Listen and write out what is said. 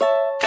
you